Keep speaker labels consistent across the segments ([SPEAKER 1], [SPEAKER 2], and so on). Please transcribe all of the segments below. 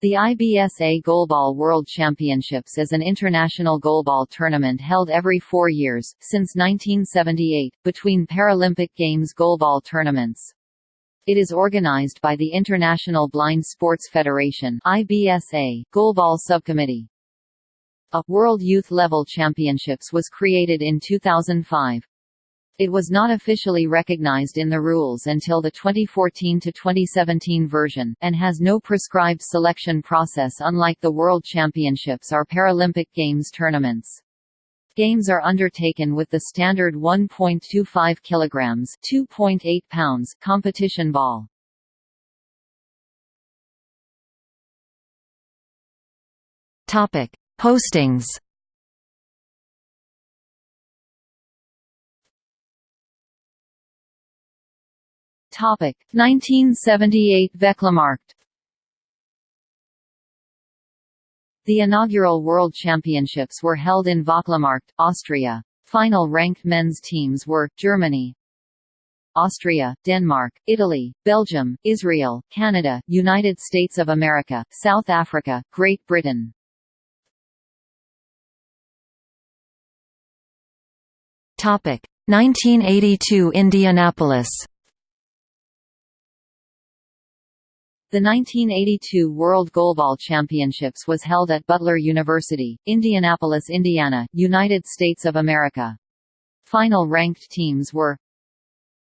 [SPEAKER 1] The IBSA Goalball World Championships is an international goalball tournament held every four years, since 1978, between Paralympic Games goalball tournaments. It is organized by the International Blind Sports Federation IBSA Goalball Subcommittee. A World Youth Level Championships was created in 2005. It was not officially recognized in the rules until the 2014–2017 version, and has no prescribed selection process unlike the World Championships or Paralympic Games tournaments. Games are undertaken with the standard 1.25 kg 2.8 pounds competition ball.
[SPEAKER 2] Topic: Postings
[SPEAKER 1] Topic 1978 Vöcklamarkt The inaugural World Championships were held in Vöcklamarkt, Austria. Final ranked men's teams were, Germany, Austria, Denmark, Italy, Belgium, Israel, Canada, United States of America, South Africa, Great Britain.
[SPEAKER 2] Topic 1982 Indianapolis
[SPEAKER 1] The 1982 World Goalball Championships was held at Butler University, Indianapolis, Indiana, United States of America. Final ranked teams were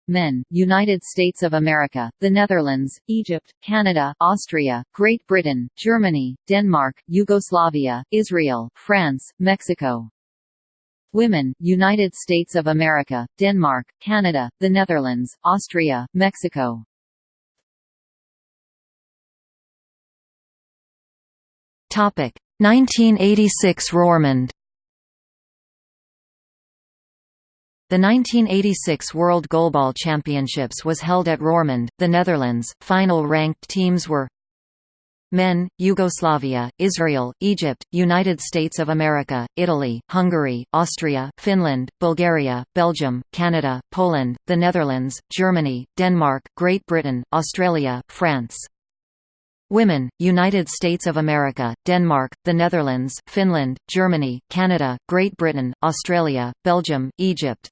[SPEAKER 1] Men, United States of America, the Netherlands, Egypt, Canada, Austria, Great Britain, Germany, Denmark, Yugoslavia, Israel, France, Mexico. Women, United States of America, Denmark, Canada, the Netherlands, Austria, Mexico.
[SPEAKER 2] 1986 Roermond The 1986 World Goalball Championships was held at Roermond, the Netherlands. Final ranked teams were Men, Yugoslavia, Israel, Egypt, United States of America, Italy, Hungary, Austria, Finland, Bulgaria, Belgium, Canada, Poland, the Netherlands, Germany, Denmark, Great Britain, Australia, France. Women, United States of America, Denmark, the Netherlands, Finland, Germany, Canada, Great Britain, Australia, Belgium, Egypt.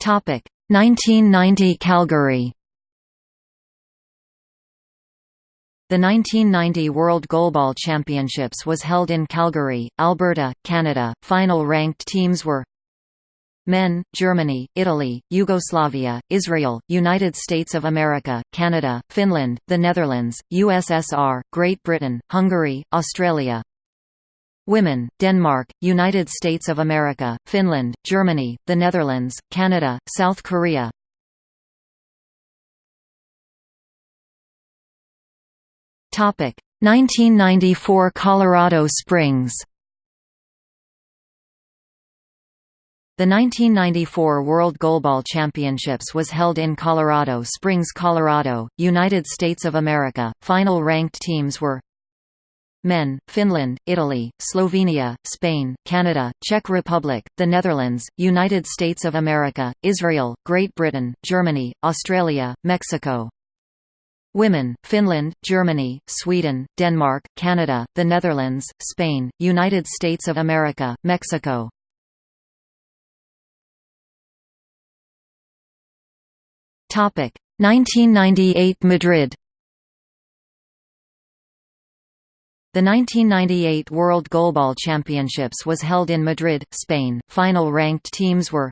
[SPEAKER 2] Topic 1990 Calgary The 1990 World Goalball Championships was held in Calgary, Alberta, Canada. Final ranked teams were Men, Germany, Italy, Yugoslavia, Israel, United States of America, Canada, Finland, the Netherlands, USSR, Great Britain, Hungary, Australia. Women, Denmark, United States of America, Finland, Germany, the Netherlands, Canada, South Korea. Topic: 1994 Colorado Springs The 1994 World Goalball Championships was held in Colorado Springs, Colorado, United States of America. Final ranked teams were Men, Finland, Italy, Slovenia, Spain, Canada, Czech Republic, the Netherlands, United States of America, Israel, Great Britain, Germany, Australia, Mexico. Women, Finland, Germany, Sweden, Denmark, Canada, the Netherlands, Spain, United States of America, Mexico. Topic 1998 Madrid The 1998 World Goalball Championships was held in Madrid, Spain. Final ranked teams were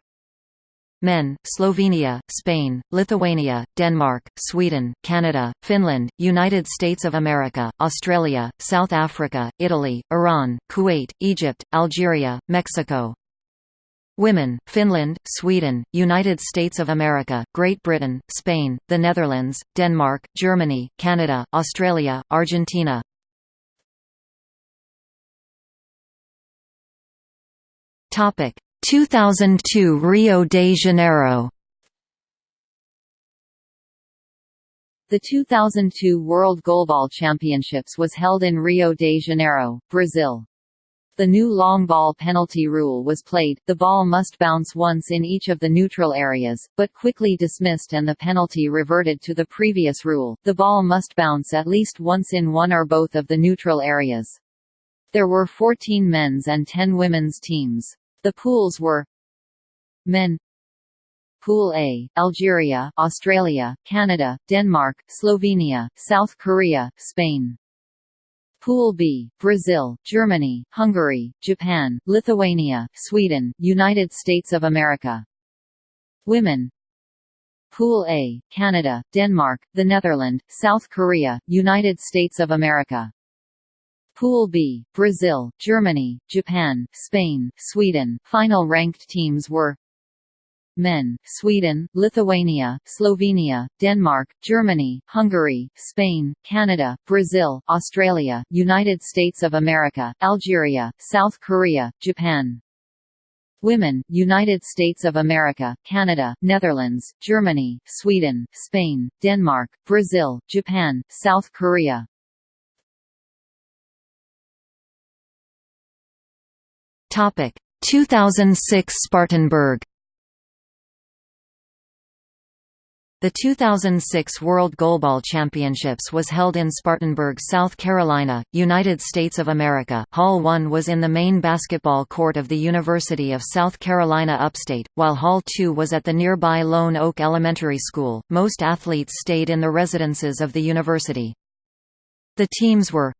[SPEAKER 2] Men, Slovenia, Spain, Lithuania, Denmark, Sweden, Canada, Finland, United States of America, Australia, South Africa, Italy, Iran, Kuwait, Egypt, Algeria, Mexico. Women, Finland, Sweden, United States of America, Great Britain, Spain, the Netherlands, Denmark, Germany, Canada, Australia, Argentina. Topic 2002 Rio de Janeiro
[SPEAKER 1] The 2002 World Goalball Championships was held in Rio de Janeiro, Brazil. The new long ball penalty rule was played, the ball must bounce once in each of the neutral areas, but quickly dismissed and the penalty reverted to the previous rule, the ball must bounce at least once in one or both of the neutral areas. There were 14 men's and 10 women's teams. The pools were Men Pool A, Algeria, Australia, Canada, Denmark, Slovenia, South Korea, Spain. Pool B, Brazil, Germany, Hungary, Japan, Lithuania, Sweden, United States of America. Women Pool A, Canada, Denmark, the Netherlands, South Korea, United States of America. Pool B, Brazil, Germany, Japan, Spain, Sweden. Final ranked teams were men, Sweden, Lithuania, Slovenia, Denmark, Germany, Hungary, Spain, Canada, Brazil, Australia, United States of America, Algeria, South Korea, Japan. Women, United States of America, Canada, Netherlands, Germany, Sweden, Spain, Denmark, Brazil, Japan, South Korea.
[SPEAKER 2] Topic 2006 Spartanburg The 2006 World Goalball Championships was held in Spartanburg, South Carolina, United States of America. Hall 1 was in the main basketball court of the University of South Carolina upstate, while Hall 2 was at the nearby Lone Oak Elementary School. Most athletes stayed in the residences of the university. The teams were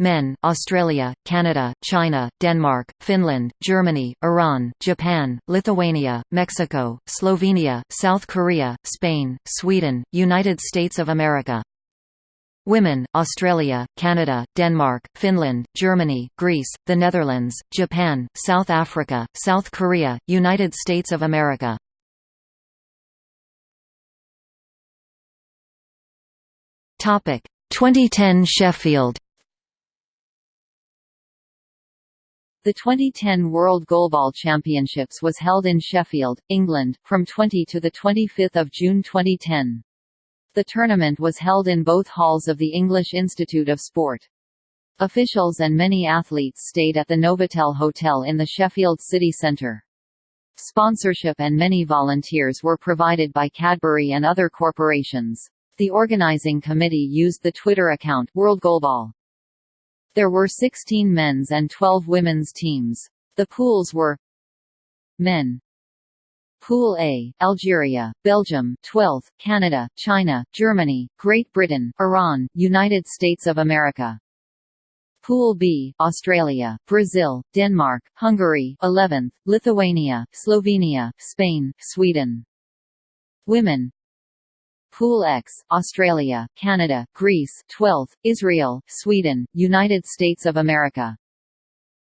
[SPEAKER 2] Men, Australia, Canada, China, Denmark, Finland, Germany, Iran, Japan, Lithuania, Mexico, Slovenia, South Korea, Spain, Sweden, United States of America. Women, Australia, Canada, Denmark, Finland, Germany, Greece, the Netherlands, Japan, South Africa, South Korea, United States of America. Topic 2010 Sheffield
[SPEAKER 1] The 2010 World Goalball Championships was held in Sheffield, England, from 20 to 25 June 2010. The tournament was held in both halls of the English Institute of Sport. Officials and many athletes stayed at the Novotel Hotel in the Sheffield city centre. Sponsorship and many volunteers were provided by Cadbury and other corporations. The organizing committee used the Twitter account World Goalball. There were 16 men's and 12 women's teams. The pools were Men Pool A, Algeria, Belgium, 12th, Canada, China, Germany, Great Britain, Iran, United States of America. Pool B, Australia, Brazil, Denmark, Hungary, 11th, Lithuania, Slovenia, Spain, Sweden. Women Pool X, Australia, Canada, Greece 12th, Israel, Sweden, United States of America.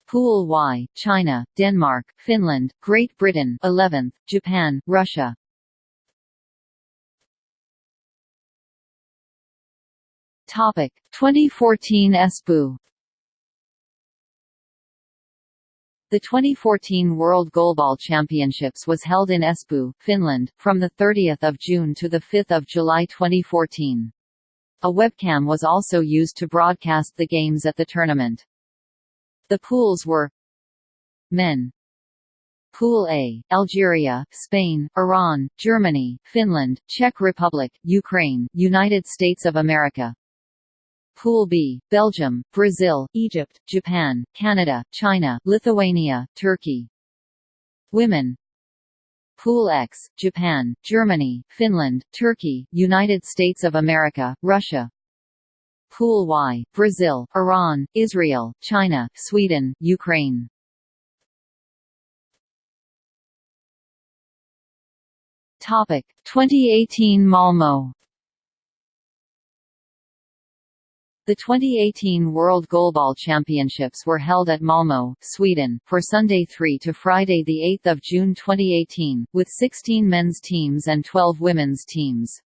[SPEAKER 1] Pool Y, China, Denmark, Finland, Great Britain 11th, Japan, Russia. Topic 2014 Espoo The 2014 World Goalball Championships was held in Espoo, Finland, from 30 June to 5 July 2014. A webcam was also used to broadcast the games at the tournament. The pools were Men Pool A, Algeria, Spain, Iran, Germany, Finland, Czech Republic, Ukraine, United States of America, Pool B, Belgium, Brazil, Egypt, Japan, Canada, China, Lithuania, Turkey. Women Pool X, Japan, Germany, Finland, Turkey, United States of America, Russia. Pool Y, Brazil, Iran, Israel, China, Sweden, Ukraine. Topic 2018 Malmo The 2018 World Goalball Championships were held at Malmö, Sweden, for Sunday 3 to Friday 8 June 2018, with 16 men's teams and 12 women's teams.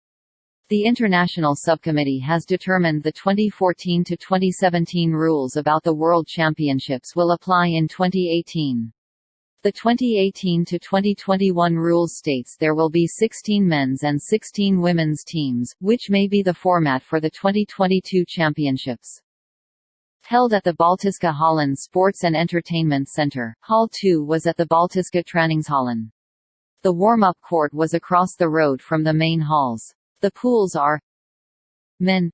[SPEAKER 1] The International Subcommittee has determined the 2014–2017 rules about the World Championships will apply in 2018. The 2018–2021 rules states there will be 16 men's and 16 women's teams, which may be the format for the 2022 championships. Held at the Baltiska Hallen Sports and Entertainment Center, Hall 2 was at the Baltiska Träningshallen. The warm-up court was across the road from the main halls. The pools are Men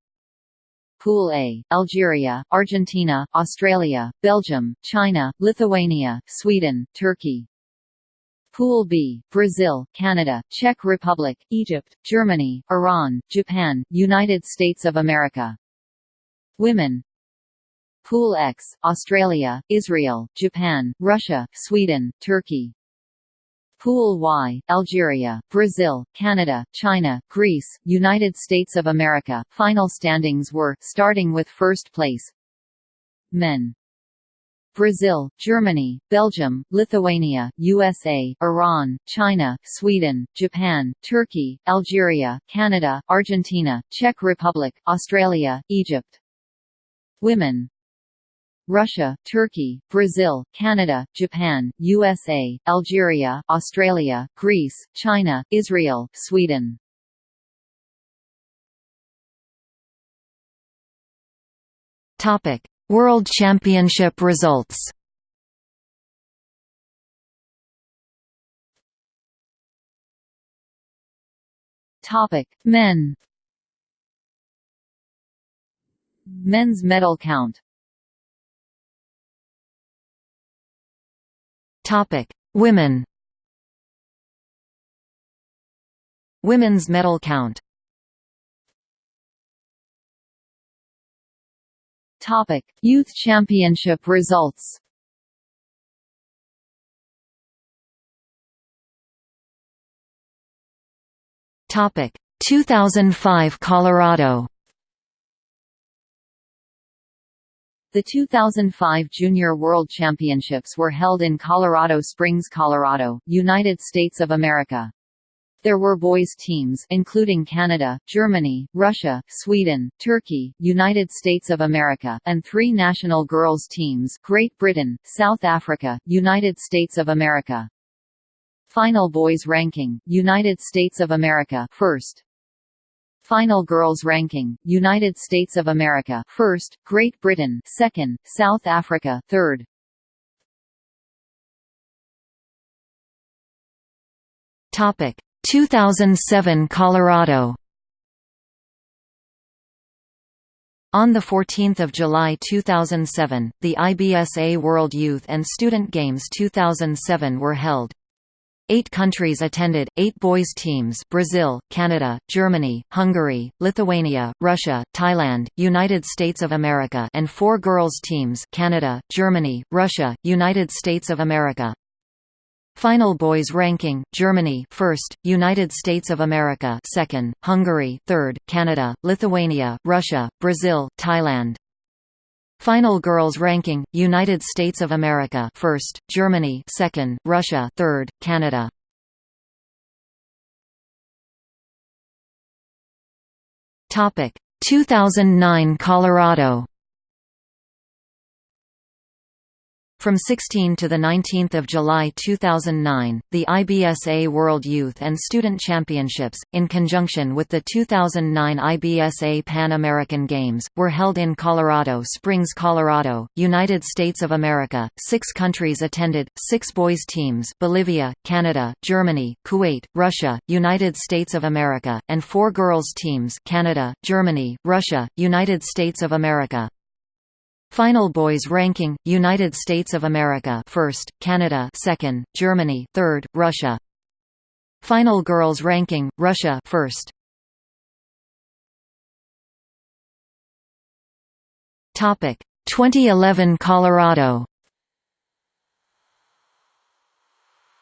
[SPEAKER 1] Pool A, Algeria, Argentina, Australia, Belgium, China, Lithuania, Sweden, Turkey. Pool B, Brazil, Canada, Czech Republic, Egypt, Germany, Iran, Japan, United States of America. Women Pool X, Australia, Israel, Japan, Russia, Sweden, Turkey. Pool Y, Algeria, Brazil, Canada, China, Greece, United States of America. Final standings were, starting with first place. Men. Brazil, Germany, Belgium, Lithuania, USA, Iran, China, Sweden, Japan, Turkey, Algeria, Canada, Argentina, Czech Republic, Australia, Egypt. Women Russia, Turkey, Brazil, Canada, Japan, USA, Algeria, Australia, Greece, China, Israel, Sweden.
[SPEAKER 2] Topic: World Championship results.
[SPEAKER 1] Topic: Men. Men's medal count
[SPEAKER 2] Topic: Women. Women's medal count.
[SPEAKER 1] Topic: Youth Championship results.
[SPEAKER 2] Topic: 2005 Colorado.
[SPEAKER 1] The 2005 Junior World Championships were held in Colorado Springs, Colorado, United States of America. There were boys teams including Canada, Germany, Russia, Sweden, Turkey, United States of America, and three national girls teams Great Britain, South Africa, United States of America. Final boys ranking, United States of America first. Final girls ranking: United States of America, first; Great Britain, second; South Africa, third.
[SPEAKER 2] Topic: 2007 Colorado. On 14 July 2007, the IBSA World Youth and Student Games 2007 were held. Eight countries attended, eight boys teams Brazil, Canada, Germany, Hungary, Lithuania, Russia, Thailand, United States of America and four girls teams Canada, Germany, Russia, United States of America. Final boys ranking: Germany first, United States of America second, Hungary third, Canada, Lithuania, Russia, Brazil, Thailand. Final girls ranking: United States of America first, Germany second, Russia third, Canada. Topic: 2009 Colorado. From 16 to 19 July 2009, the IBSA World Youth and Student Championships, in conjunction with the 2009 IBSA Pan American Games, were held in Colorado Springs, Colorado, United States of America. Six countries attended, six boys teams Bolivia, Canada, Germany, Kuwait, Russia, United States of America, and four girls teams Canada, Germany, Russia, United States of America. Final boys ranking: United States of America first, Canada second, Germany third, Russia. Final girls ranking: Russia first. Topic: 2011 Colorado.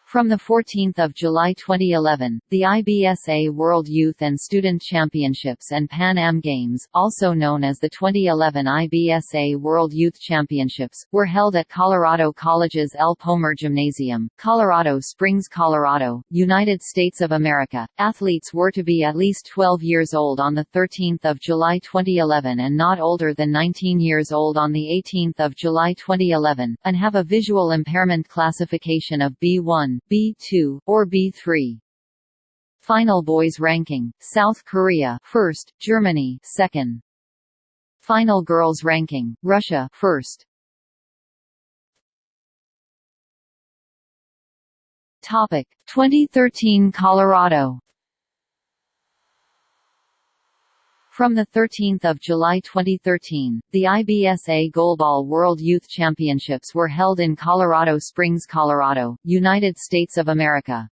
[SPEAKER 1] From 14 July 2011, the IBSA World Youth and Student Championships and Pan Am Games, also known as the 2011 IBSA World Youth Championships, were held at Colorado College's El Pomar Gymnasium, Colorado Springs, Colorado, United States of America. Athletes were to be at least 12 years old on 13 July 2011 and not older than 19 years old on 18 July 2011, and have a visual impairment classification of B1, B2, or B3. Final boys ranking: South Korea first, Germany second. Final girls ranking, Russia first. Topic 2013 Colorado From 13 July 2013, the IBSA Goalball World Youth Championships were held in Colorado Springs, Colorado, United States of America.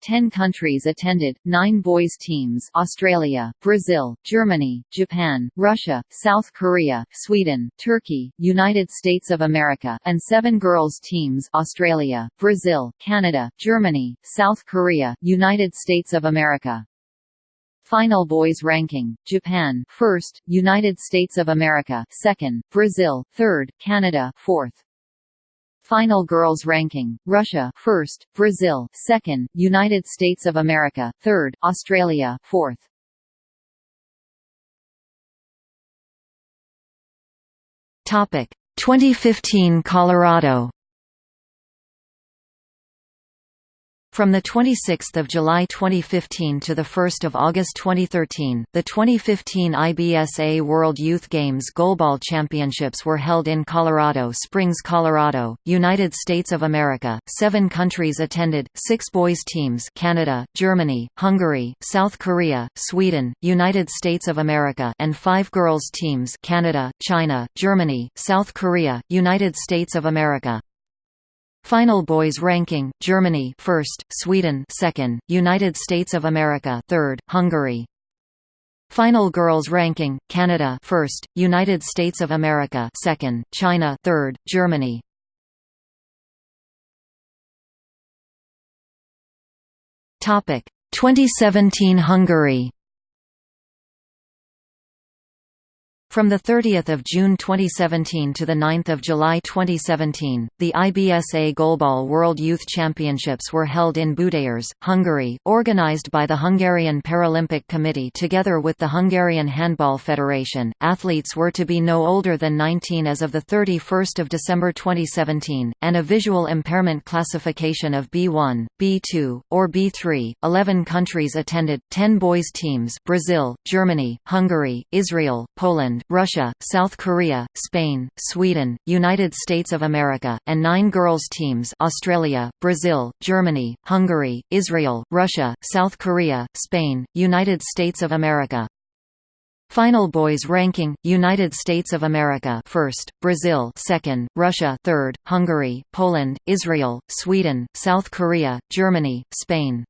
[SPEAKER 1] Ten countries attended, nine boys teams Australia, Brazil, Germany, Japan, Russia, South Korea, Sweden, Turkey, United States of America and seven girls teams Australia, Brazil, Canada, Germany, South Korea, United States of America. Final boys ranking: Japan, first; United States of America, second; Brazil, third; Canada, fourth. Final girls ranking: Russia, first; Brazil, second; United States of America, third; Australia, fourth.
[SPEAKER 2] Topic: 2015 Colorado. From 26 July 2015 to 1 August 2013, the 2015 IBSA World Youth Games Goalball Championships were held in Colorado Springs, Colorado, United States of America. Seven countries attended, six boys teams Canada, Germany, Hungary, South Korea, Sweden, United States of America and five girls teams Canada, China, Germany, South Korea, United States of America. Final boys ranking: Germany first, Sweden second, United States of America third, Hungary. Final girls ranking: Canada first, United States of America second, China third, Germany. Topic: 2017 Hungary. From 30 June 2017 to 9 July 2017, the IBSA Goalball World Youth Championships were held in Budaörs, Hungary, organized by the Hungarian Paralympic Committee together with the Hungarian Handball Federation. Athletes were to be no older than 19 as of 31 December 2017, and a visual impairment classification of B1, B2, or B3. Eleven countries attended, 10 boys teams Brazil, Germany, Hungary, Israel, Poland, Russia, South Korea, Spain, Sweden, United States of America, and nine girls teams Australia, Brazil, Germany, Hungary, Israel, Russia, South Korea, Spain, United States of America. Final boys ranking: United States of America first, Brazil second, Russia third, Hungary, Poland, Israel, Sweden, South Korea, Germany, Spain.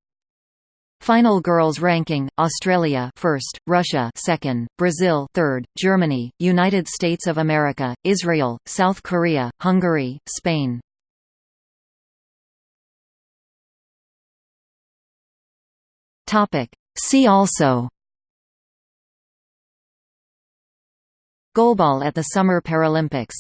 [SPEAKER 2] Final girls ranking: Australia first, Russia second, Brazil third, Germany, United States of America, Israel, South Korea, Hungary, Spain. Topic: See also Goalball at the Summer Paralympics